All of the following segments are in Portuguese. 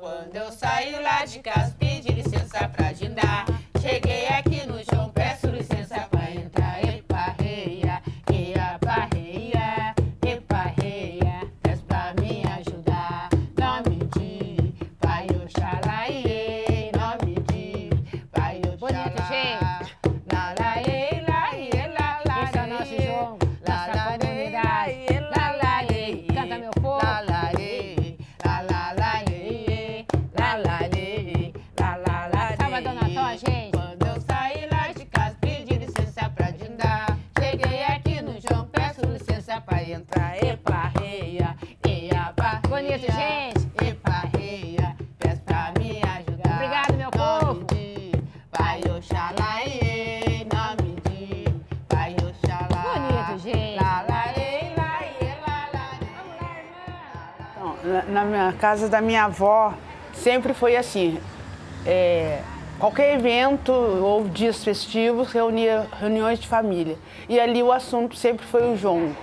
Quando eu saí lá de casa, pedi licença pra dindar. Cheguei aqui no João, licença pra entrar. Epa, reia, eia, pá, Bonito, gente. Epa, reia, peço pra me ajudar. Obrigado, meu Nome povo. de Pai Oxalá, iê. Nome de Pai Oxalá. Bonito, gente. Lá, lá, iê, lá, iê, lá, lá, Então, na- Na minha casa da minha avó, sempre foi assim. é, qualquer evento ou dias festivos reunia reuniões de família. E ali o assunto sempre foi o jongo.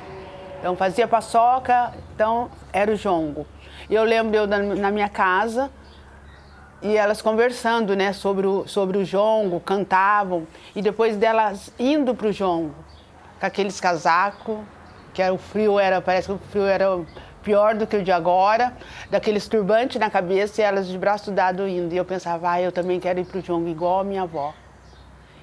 Então fazia paçoca, então era o jongo. E eu lembro eu na, minha casa e elas conversando né, sobre, o, sobre o jongo, cantavam. E depois delas indo para o jongo, com aqueles casacos, que era, o frio era, parece que o frio era pior do que o de agora, daqueles turbantes na cabeça e elas de braço dado indo. E eu pensava, ah, eu também quero ir para o jongo igual a minha avó.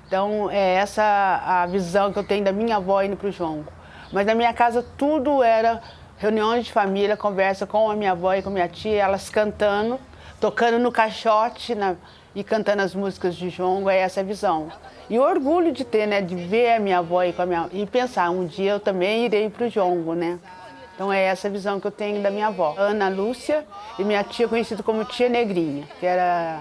Então, é essa a visão que eu tenho da minha avó indo para o jongo. Mas na minha casa tudo era reuniões de família, conversa com a minha avó e com a minha tia, elas cantando, tocando no caixote na- e cantando as músicas de jongo, é essa a visão. E o orgulho de ter, né, de ver a minha avó e, com a minha, e pensar, um dia eu também irei para o jongo, né? Então é essa a visão que eu tenho da minha avó. Ana Lúcia e minha tia conhecida como Tia Negrinha, que era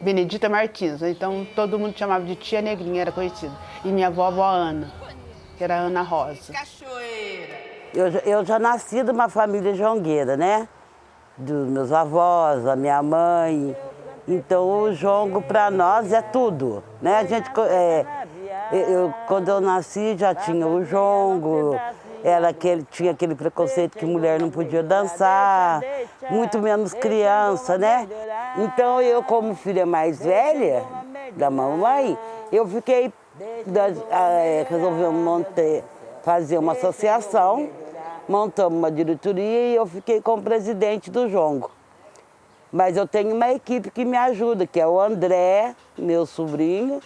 Benedita Martins. Então todo mundo chamava de Tia Negrinha, era conhecida. E minha avó, avó Ana, que era Ana Rosa. Cachoeira. Eu, já- eu já nasci de uma família jongueira, né? Dos meus avós, da minha mãe. Então o jongo para nós é tudo, né? A gente, é, eu- quando eu nasci já tinha o jongo, era aquele, tinha aquele preconceito que mulher não podia dançar, muito menos criança, né? Então eu, como filha mais velha da mamãe, eu fiquei, da- eh, resolvemos montar, fazer uma associação, montamos uma diretoria e eu fiquei como presidente do Jongo. Mas eu tenho uma equipe que me ajuda, que é o André, meu sobrinho,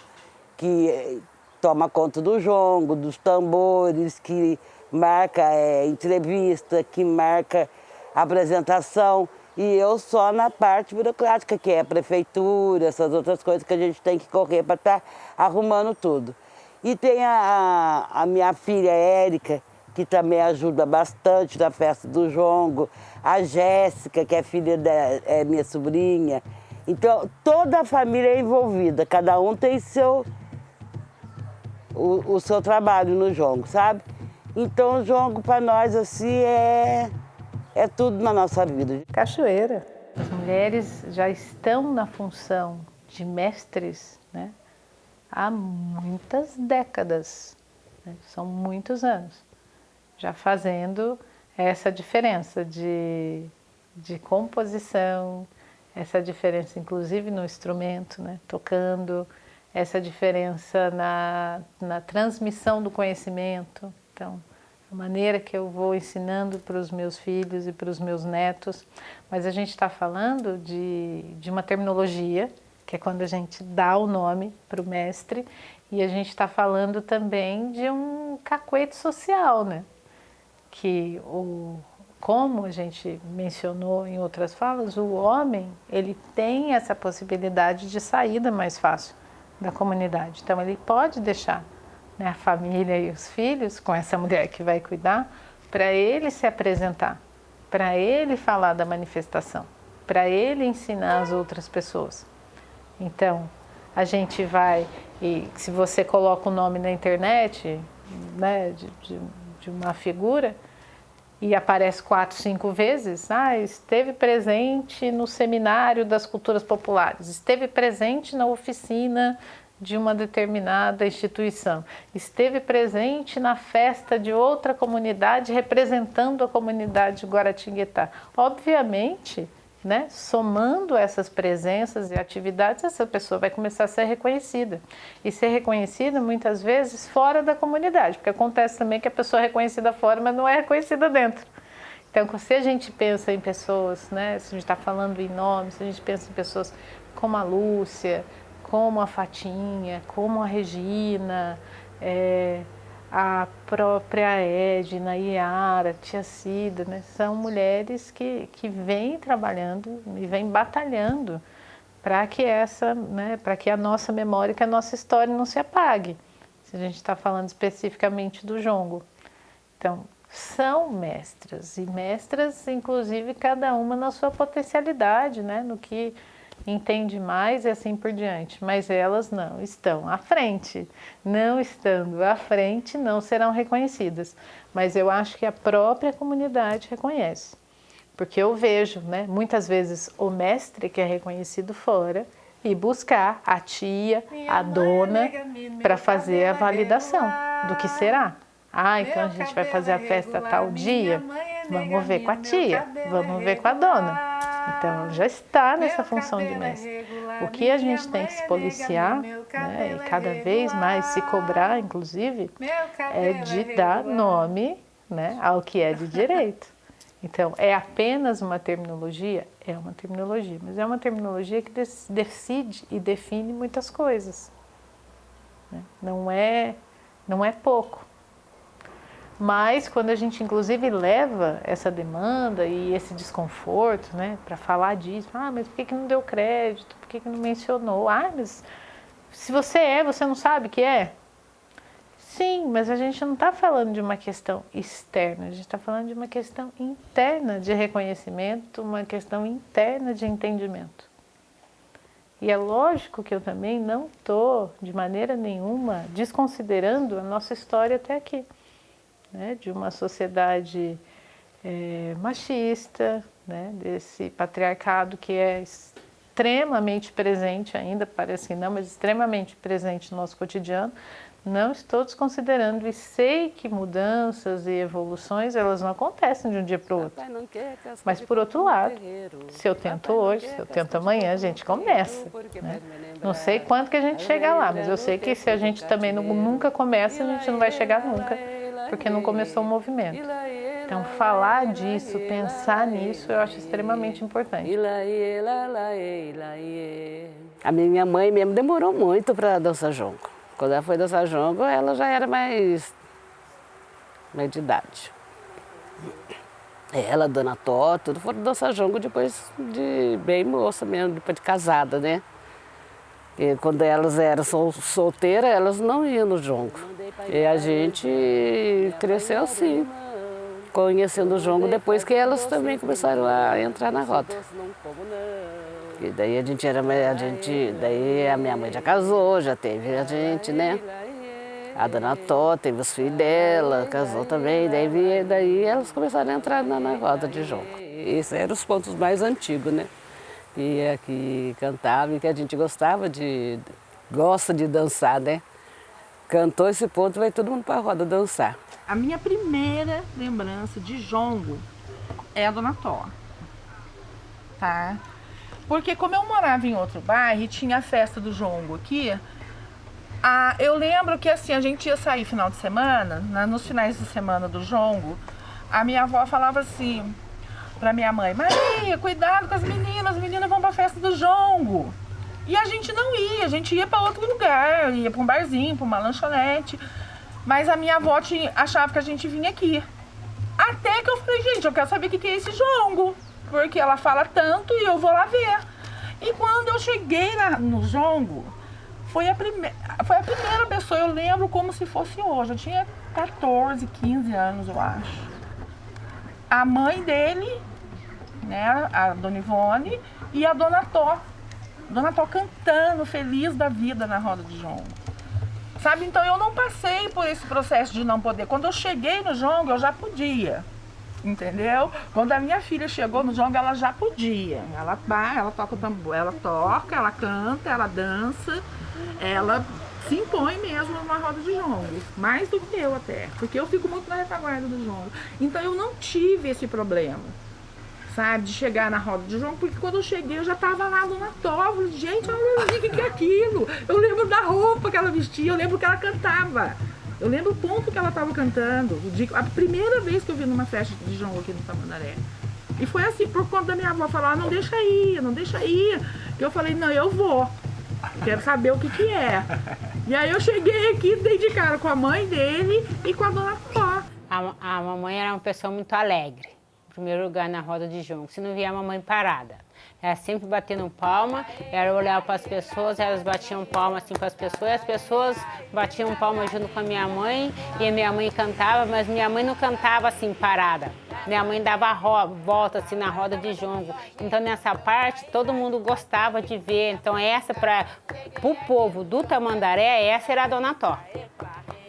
que eh, toma conta do jongo, dos tambores, que marca eh, entrevista, que marca apresentação. E eu só na parte burocrática, que é a prefeitura, essas outras coisas que a gente tem que correr para estar arrumando tudo. E tem a, a minha filha Érica, que também ajuda bastante na festa do jongo, a Jéssica, que é filha da é minha sobrinha. Então, toda a família é envolvida, cada um tem seu, o, o seu trabalho no jongo, sabe? Então, o jongo para nós, assim, é, é tudo na nossa vida. Cachoeira. As mulheres já estão na função de mestres né, há muitas décadas, né, são muitos anos, já fazendo essa diferença de, de composição, essa diferença inclusive no instrumento, né, tocando, essa diferença na, na transmissão do conhecimento. Então, a maneira que eu vou ensinando para os meus filhos e para os meus netos, mas a gente está falando de, de uma terminologia, que é quando a gente dá o nome para o mestre, e a gente está falando também de um cacuete social, né? Que o, como a gente mencionou em outras falas, o homem ele tem essa possibilidade de saída mais fácil da comunidade. Então ele pode deixar né, a família e os filhos com essa mulher que vai cuidar para ele se apresentar, para ele falar da manifestação, para ele ensinar as outras pessoas. Então a gente vai e se você coloca o nome na internet, né, de, de, de uma figura e aparece quatro, cinco vezes, ah, esteve presente no seminário das culturas populares, esteve presente na oficina de uma determinada instituição, esteve presente na festa de outra comunidade representando a comunidade de Guaratinguetá. Obviamente né, somando essas presenças e atividades, essa pessoa vai começar a ser reconhecida. E ser reconhecida muitas vezes fora da comunidade, porque acontece também que a pessoa é reconhecida fora, mas não é reconhecida dentro. Então, se a gente pensa em pessoas, né, se a gente está falando em nomes, se a gente pensa em pessoas como a Lúcia, como a Fatinha, como a Regina, é, a própria Edna, Iara, Tia Cida, né? são mulheres que, que vêm trabalhando e vêm batalhando para que essa, né, para que a nossa memória, que a nossa história não se apague. Se a gente está falando especificamente do jongo. Então, são mestras e mestras, inclusive cada uma na sua potencialidade, né, no que entende mais e assim por diante, mas elas não estão à frente. Não estando à frente, não serão reconhecidas. Mas eu acho que a própria comunidade reconhece. Porque eu vejo, né, muitas vezes, o mestre que é reconhecido fora e buscar a tia, a dona, para fazer a validação do que será. Ah, então a gente vai fazer a festa tal dia? Vamos ver com a tia, vamos ver com a dona. Então, já está nessa função de mestre. O que a gente tem que se policiar, né, e cada vez mais se cobrar, inclusive, é de dar nome né, ao que é de direito. Então, é apenas uma terminologia? É uma terminologia, mas é uma terminologia que decide e define muitas coisas. Né? Não, é, não é pouco. Mas quando a gente inclusive leva essa demanda e esse desconforto, né, para falar disso, ah, mas por que, que não deu crédito? Por que, que não mencionou? Ah, mas se você é, você não sabe que é? Sim, mas a gente não está falando de uma questão externa, a gente está falando de uma questão interna de reconhecimento, uma questão interna de entendimento. E é lógico que eu também não estou, de maneira nenhuma, desconsiderando a nossa história até aqui né, de uma sociedade é, machista, né, desse patriarcado que é extremamente presente ainda, parece que não, mas extremamente presente no nosso cotidiano, não estou desconsiderando e sei que mudanças e evoluções elas não acontecem de um dia para o outro. Mas por outro lado, se eu tento hoje, se eu tento amanhã, a gente começa. Né? Não sei quanto que a gente chega lá, mas eu sei que se a gente também nunca começa, a gente não vai chegar nunca porque não começou o movimento. Então, falar disso, pensar nisso, eu acho extremamente importante. A minha mãe mesmo demorou muito para dançar jongo. Quando ela foi dançar jongo, ela já era mais, mais de idade. Ela, Dona Tó, tudo foram dançar jongo depois de bem moça mesmo, depois de casada, né? E quando elas eram sol, solteiras, elas não iam no jongo. E a gente cresceu assim, conhecendo o jongo depois que elas também começaram a entrar na roda. E daí a gente era, a gente, daí a minha mãe já casou, já teve a gente, né? A dona Tó teve os filhos dela, casou também, daí, daí elas começaram a entrar na, na roda de jongo. Esses eram os pontos mais antigos, né? Que, é, que cantava e que a gente gostava de, gosta de dançar, né? Cantou esse ponto, vai todo mundo para a roda dançar. A minha primeira lembrança de jongo é a Dona Tó, tá? Porque como eu morava em outro bairro e tinha a festa do jongo aqui, a, eu lembro que assim, a gente ia sair final de semana, na, nos finais de semana do jongo, a minha avó falava assim, pra minha mãe, Maria, cuidado com as meninas, as meninas vão pra festa do jongo. E a gente não ia, a gente ia para outro lugar, ia para um barzinho, para uma lanchonete. Mas a minha avó tinha, achava que a gente vinha aqui. Até que eu falei, gente, eu quero saber o que é esse jongo. Porque ela fala tanto e eu vou lá ver. E quando eu cheguei lá no jongo, foi a, prime... foi a primeira pessoa, eu lembro como se fosse hoje. Eu tinha 14, 15 anos, eu acho. A mãe dele né, a Dona Ivone e a Dona Tó. Dona Tó cantando, feliz da vida na roda de jongo. Sabe, então eu não passei por esse processo de não poder. Quando eu cheguei no jongo, eu já podia. Entendeu? Quando a minha filha chegou no jongo, ela já podia. Ela, ela toca o tambor, ela toca, ela canta, ela dança, ela se impõe mesmo numa roda de jongo. Mais do que eu até. Porque eu fico muito na retaguarda do jongo. Então eu não tive esse problema sabe? De chegar na roda de João, porque quando eu cheguei eu já tava lá no. Falei, gente, olha o que, que é aquilo. Eu lembro da roupa que ela vestia, eu lembro que ela cantava. Eu lembro o ponto que ela tava cantando. A primeira vez que eu vi numa festa de João aqui no Tamandaré. E foi assim, por conta da minha avó falar, não deixa ir, não deixa ir. Que eu falei, não, eu vou. Quero saber o que que é. E aí eu cheguei aqui, dei de cara com a mãe dele e com a dona Cló. A, a mamãe era uma pessoa muito alegre. Primeiro lugar na roda de jongo. Se não via a mamãe parada. Ela sempre batendo palma, ela olhava para as pessoas, elas batiam palma assim para as pessoas, as pessoas batiam palma junto com a minha mãe, e a minha mãe cantava, mas minha mãe não cantava assim parada. Minha mãe dava volta assim na roda de jongo. Então nessa parte todo mundo gostava de ver. Então essa para o povo do Tamandaré, essa era a Dona Tó.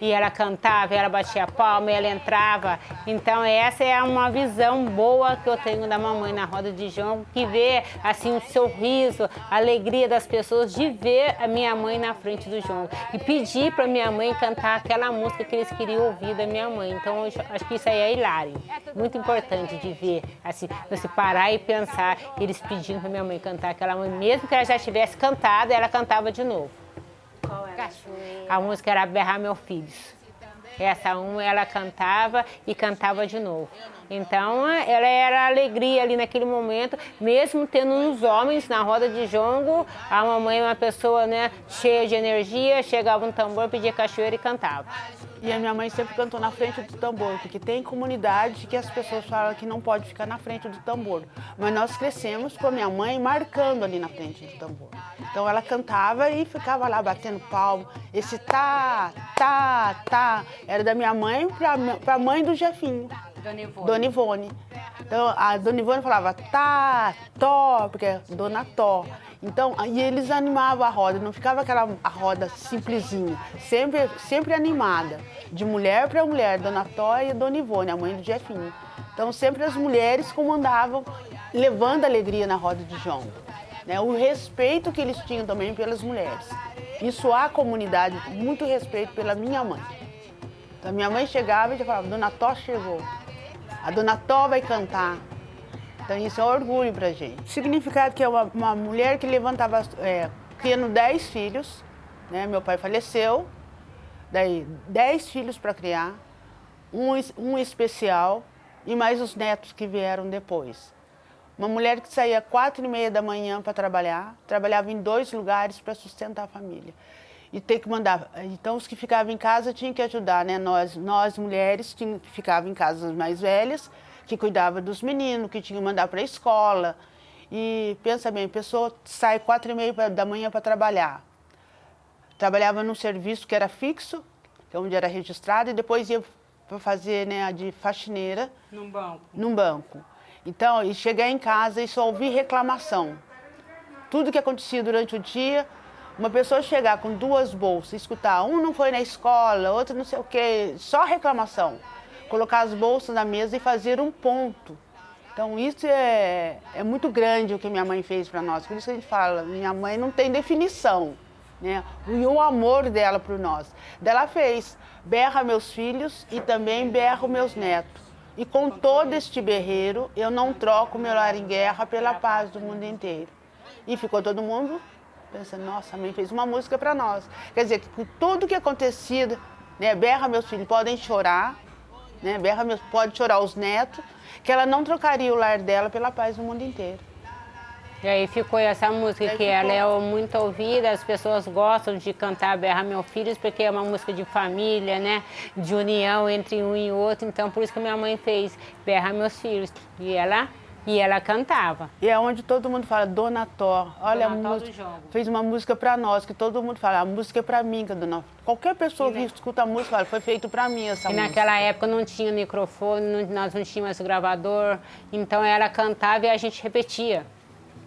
E ela cantava, ela batia palma, ela entrava. Então essa é uma visão boa que eu tenho da mamãe na roda de jongo, que vê assim o sorriso, a alegria das pessoas de ver a minha mãe na frente do jongo. E pedir para minha mãe cantar aquela música que eles queriam ouvir da minha mãe. Então eu acho que isso aí é hilário. Muito importante de ver, assim, você parar e pensar, eles pedindo para minha mãe cantar aquela música, mesmo que ela já tivesse cantado, ela cantava de novo. A música era Berrar Meus Filhos. Essa uma ela cantava e cantava de novo. Então ela era alegria ali naquele momento, mesmo tendo uns homens na roda de jongo, a mamãe é uma pessoa né, cheia de energia, chegava um tambor, pedia cachoeira e cantava. E a minha mãe sempre cantou na frente do tambor, porque tem comunidade que as pessoas falam que não pode ficar na frente do tambor. Mas nós crescemos com a minha mãe marcando ali na frente do tambor. Então ela cantava e ficava lá batendo palmo. Esse tá, tá, tá, era da minha mãe para a mãe do Jefinho. Dona Ivone. Dona Ivone. Então, a Dona Ivone falava tá, tó, porque é Dona Tó. Então, e eles animavam a roda, não ficava aquela a roda simplesinha, sempre, sempre animada, de mulher para mulher, Dona Tó e Dona Ivone, a mãe do Jefinho. Então, sempre as mulheres comandavam, levando alegria na roda de jongo. Né? O respeito que eles tinham também pelas mulheres. Isso há comunidade, muito respeito pela minha mãe. Então, minha mãe chegava e já falava, Dona Tó chegou. A Dona Tó vai cantar. Então isso é um orgulho pra gente. O significado que é uma, uma mulher que levantava, é, criando 10 filhos, né? Meu pai faleceu, daí 10 filhos para criar, um, um especial e mais os netos que vieram depois. Uma mulher que saía quatro e meia da manhã para trabalhar, trabalhava em dois lugares para sustentar a família. E ter que mandar. Então, os que ficavam em casa tinham que ajudar, né? Nós, nós mulheres, tinham, que ficavam em casa as mais velhas, que cuidava dos meninos, que tinham que mandar para a escola. E pensa bem, a pessoa sai quatro e meia da manhã para trabalhar. Trabalhava num serviço que era fixo, que é onde era registrado, e depois ia para fazer né, a de faxineira Num banco. num banco. Então, e chegar em casa e só ouvir reclamação. Tudo que acontecia durante o dia, uma pessoa chegar com duas bolsas, escutar, um não foi na escola, outro não sei o quê, só reclamação. Colocar as bolsas na mesa e fazer um ponto. Então, isso é, é muito grande o que minha mãe fez para nós. Por isso que a gente fala, minha mãe não tem definição. Né? E o amor dela por nós. Dela fez, berra meus filhos e também berra meus netos. E com todo este berreiro, eu não troco meu lar em guerra pela paz do mundo inteiro. E ficou todo mundo pensando, nossa, a mãe fez uma música para nós. Quer dizer, que com tudo que acontecia, né, berra meus filhos, podem chorar, né, berra meus, pode chorar os netos, que ela não trocaria o lar dela pela paz do mundo inteiro. E aí ficou essa música Aí que ficou. ela é muito ouvida, as pessoas gostam de cantar Berra Meus Filhos, porque é uma música de família, né? De união entre um e outro. Então por isso que minha mãe fez Berra Meus Filhos. E ela, e ela cantava. E é onde todo mundo fala, Dona Tó, olha Dona a música, Jogo. fez uma música para nós, que todo mundo fala, a música é para mim, que dona... Qualquer pessoa que escuta a música fala, foi feito para mim essa E música. naquela época não tinha microfone, não- nós não tínhamos gravador. Então ela cantava e a gente repetia.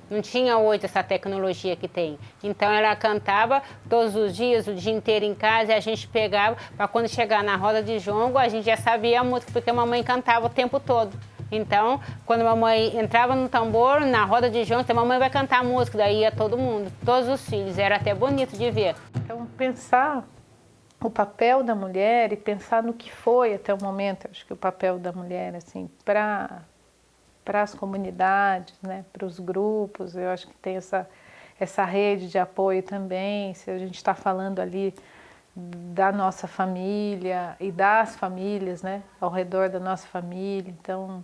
Não tinha hoje essa tecnologia que tem. Então ela cantava todos os dias, o dia inteiro em casa, e a gente pegava, para quando chegar na roda de jongo, a gente já sabia a música, porque a mamãe cantava o tempo todo. Então, quando a mamãe entrava no tambor, na roda de jongo, a mamãe vai cantar música, daí ia todo mundo, todos os filhos. Era até bonito de ver. Então, pensar o papel da mulher e pensar no que foi até o momento, acho que o papel da mulher, assim, para para as comunidades, né, para os grupos. Eu acho que tem essa, essa rede de apoio também. Se a gente está falando ali da nossa família e das famílias, né, ao redor da nossa família. Então,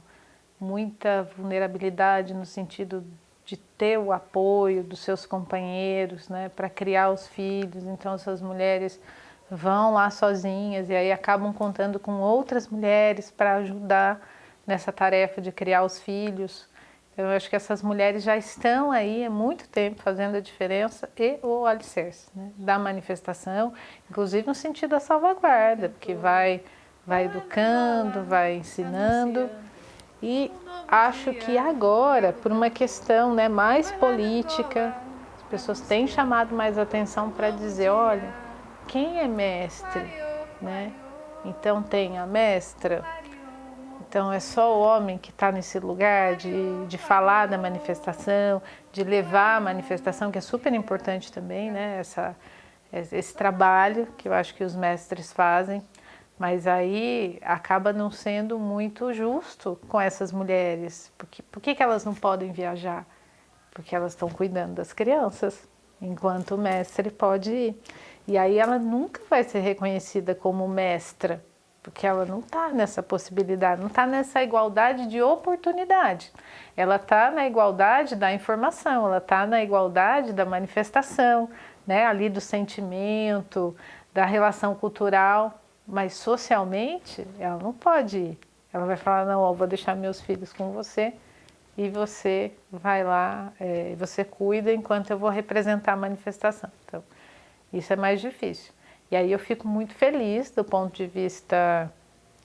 muita vulnerabilidade no sentido de ter o apoio dos seus companheiros, né, para criar os filhos. Então, essas mulheres vão lá sozinhas e aí acabam contando com outras mulheres para ajudar nessa tarefa de criar os filhos. Eu acho que essas mulheres já estão aí há muito tempo fazendo a diferença e o alicerce né, da manifestação, inclusive no sentido da salvaguarda, porque vai, vai educando, vai ensinando. E acho que agora, por uma questão né, mais política, as pessoas têm chamado mais atenção para dizer, olha, quem é mestre? Né? Então tem a mestra, então é só o homem que está nesse lugar de, de falar da manifestação, de levar a manifestação, que é super importante também, né? Essa, esse trabalho que eu acho que os mestres fazem, mas aí acaba não sendo muito justo com essas mulheres. Porque, por que, que elas não podem viajar? Porque elas estão cuidando das crianças, enquanto o mestre pode ir. E aí ela nunca vai ser reconhecida como mestra, porque ela não está nessa possibilidade, não está nessa igualdade de oportunidade. Ela está na igualdade da informação, ela está na igualdade da manifestação, né, ali do sentimento, da relação cultural, mas socialmente ela não pode ir. Ela vai falar, não, ó, vou deixar meus filhos com você e você vai lá, é, você cuida enquanto eu vou representar a manifestação. Então, isso é mais difícil. E aí eu fico muito feliz do ponto de vista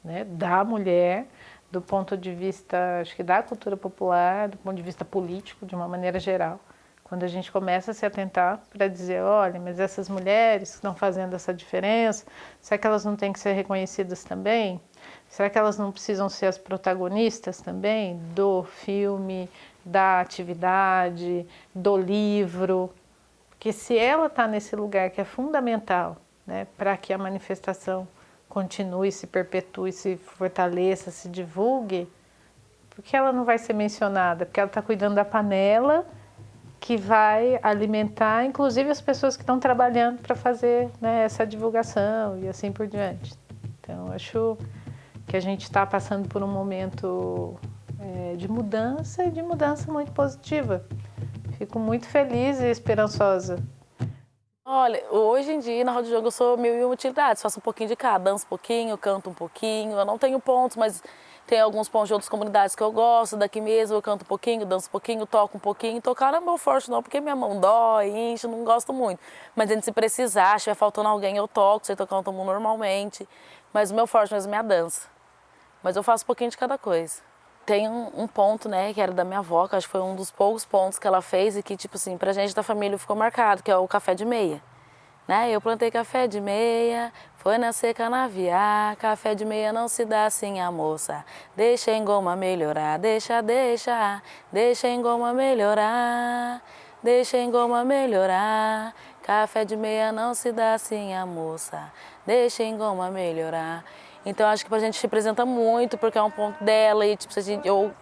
né, da mulher, do ponto de vista, acho que da cultura popular, do ponto de vista político, de uma maneira geral. Quando a gente começa a se atentar para dizer, olha, mas essas mulheres que estão fazendo essa diferença, será que elas não têm que ser reconhecidas também? Será que elas não precisam ser as protagonistas também do filme, da atividade, do livro? Porque se ela está nesse lugar que é fundamental né, para que a manifestação continue, se perpetue, se fortaleça, se divulgue, porque ela não vai ser mencionada? Porque ela está cuidando da panela que vai alimentar, inclusive, as pessoas que estão trabalhando para fazer né, essa divulgação e assim por diante. Então, acho que a gente está passando por um momento é, de mudança e de mudança muito positiva. Fico muito feliz e esperançosa Olha, hoje em dia na roda de jogo eu sou mil e utilidades, faço um pouquinho de cada, danço um pouquinho, canto um pouquinho, eu não tenho pontos, mas tem alguns pontos de outras comunidades que eu gosto, daqui mesmo eu canto um pouquinho, danço um pouquinho, toco um pouquinho, tocar não é meu forte não, porque minha mão dói, incha, não gosto muito. Mas se precisar, se estiver faltando alguém eu toco, sei tocar um tambor normalmente, mas o meu forte mesmo é a dança. Mas eu faço um pouquinho de cada coisa. Tem um, um, ponto, né, que era da minha avó, que acho que foi um dos poucos pontos que ela fez e que, tipo assim, pra gente da família ficou marcado, que é o café de meia. Né? Eu plantei café de meia, foi nascer canaviar, café de meia não se dá assim a moça. Deixa em goma melhorar, deixa, deixa, deixa em goma melhorar, deixa em goma melhorar. Café de meia não se dá assim a moça, deixa em goma melhorar. Então acho que pra gente representa muito, porque é um ponto dela e tipo, a gente, eu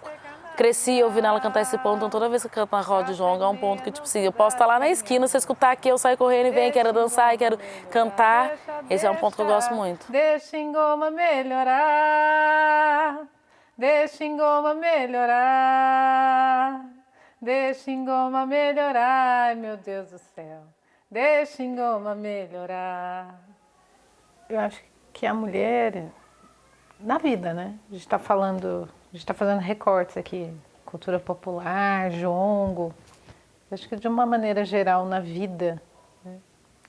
cresci ouvindo ela cantar esse ponto, então toda vez que eu canto na roda de João é um ponto que tipo assim, eu posso estar lá na esquina, se escutar aqui, eu saio correndo e venho, quero dançar, quero cantar. Esse é um ponto que eu gosto muito. Deixa em goma melhorar, deixa em goma melhorar, deixa em goma melhorar, ai meu Deus do céu, deixa em goma melhorar. Eu acho que a mulher, na vida, né? A gente está falando, a gente está fazendo recortes aqui, cultura popular, jongo. Acho que de uma maneira geral na vida, né?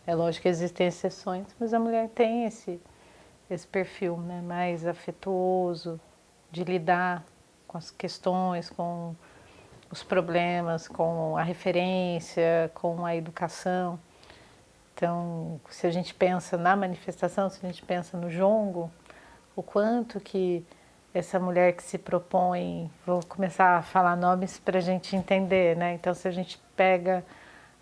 é lógico que existem exceções, mas a mulher tem esse, esse perfil né? mais afetuoso, de lidar com as questões, com os problemas, com a referência, com a educação. Então, se a gente pensa na manifestação, se a gente pensa no jongo, o quanto que essa mulher que se propõe, vou começar a falar nomes para a gente entender, né? Então, se a gente pega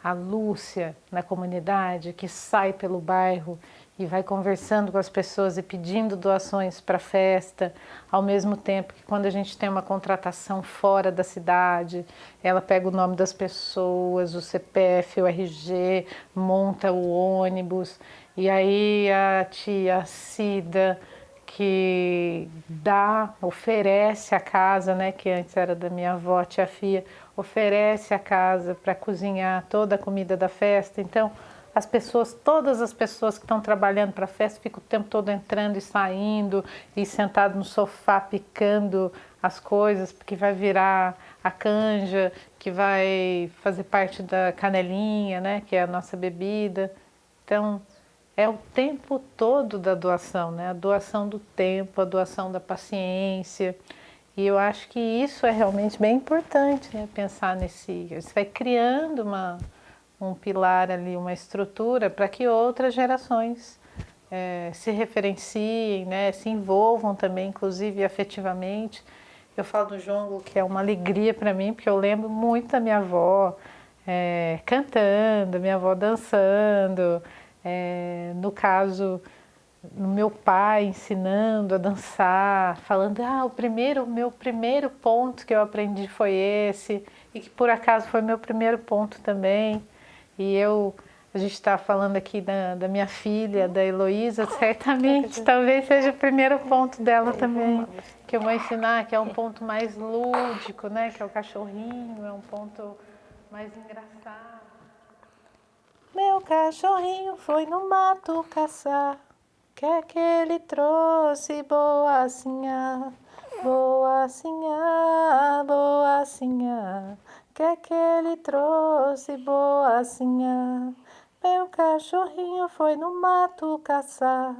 a Lúcia na comunidade, que sai pelo bairro e vai conversando com as pessoas e pedindo doações para a festa, ao mesmo tempo que quando a gente tem uma contratação fora da cidade, ela pega o nome das pessoas, o CPF, o RG, monta o ônibus, e aí a tia Cida que dá, oferece a casa, né, que antes era da minha avó, tia Fia, oferece a casa para cozinhar toda a comida da festa. Então, as pessoas, todas as pessoas que estão trabalhando para a festa ficam o tempo todo entrando e saindo e sentado no sofá picando as coisas, porque vai virar a canja, que vai fazer parte da canelinha, né, que é a nossa bebida. Então, é o tempo todo da doação, né? A doação do tempo, a doação da paciência. E eu acho que isso é realmente bem importante, né? Pensar nesse. Você vai criando uma, um pilar ali, uma estrutura para que outras gerações é, se referenciem, né? Se envolvam também, inclusive afetivamente. Eu falo do jongo que é uma alegria para mim, porque eu lembro muito da minha avó é, cantando, minha avó dançando. É, no caso, no meu pai ensinando a dançar, falando, ah, o primeiro, meu primeiro ponto que eu aprendi foi esse, e que por acaso foi meu primeiro ponto também. E eu, a gente está falando aqui da, da, minha filha, da Heloísa, certamente talvez seja o primeiro ponto dela também, que eu vou ensinar, que é um ponto mais lúdico, né? Que é o cachorrinho, é um ponto mais engraçado. Meu cachorrinho foi no mato caçar, que é que ele trouxe boacinha, boacinha, boacinha, que que ele trouxe boacinha. Meu cachorrinho foi no mato caçar,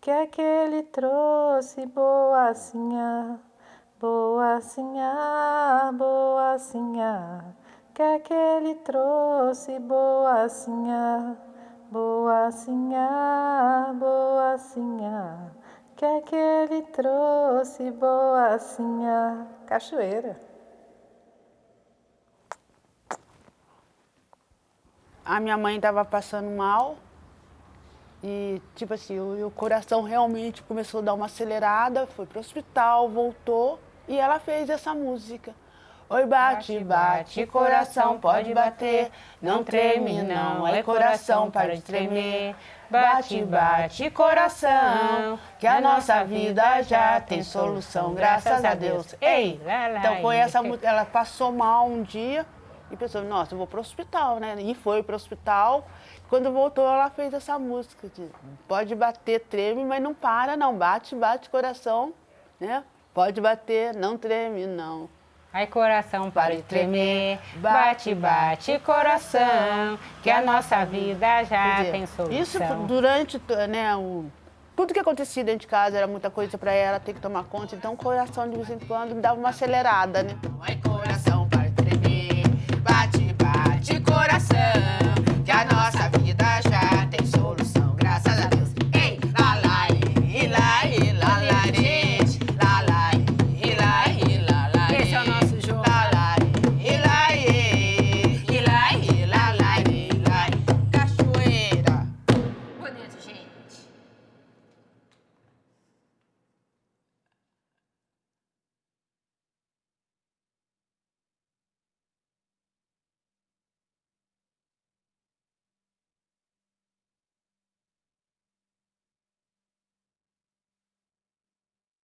que que ele trouxe boacinha, boacinha, boacinha que que ele trouxe boacinha, boacinha, boacinha, que que ele trouxe boacinha, cachoeira. A minha mãe estava passando mal e, tipo assim, o, o coração realmente começou a dar uma acelerada, foi para o hospital, voltou e ela fez essa música. Oi, bate, bate, coração pode bater, não treme não, é coração para de tremer. Bate, bate, coração, que a nossa vida já tem solução, graças a Deus. Ei, então foi essa música, ela passou mal um dia e pensou, nossa, eu vou para o hospital, né? E foi para o hospital. Quando voltou, ela fez essa música de pode bater, treme, mas não para não, bate, bate, coração, né? Pode bater, não treme não. Ai, coração, para de tremer, bate, bate, coração, que a nossa vida já dizer, tem solução. Isso durante, né, o, tudo que acontecia dentro de casa era muita coisa para ela ter que tomar conta, então o coração de vez em quando dava uma acelerada, né? Ai, coração, de coração.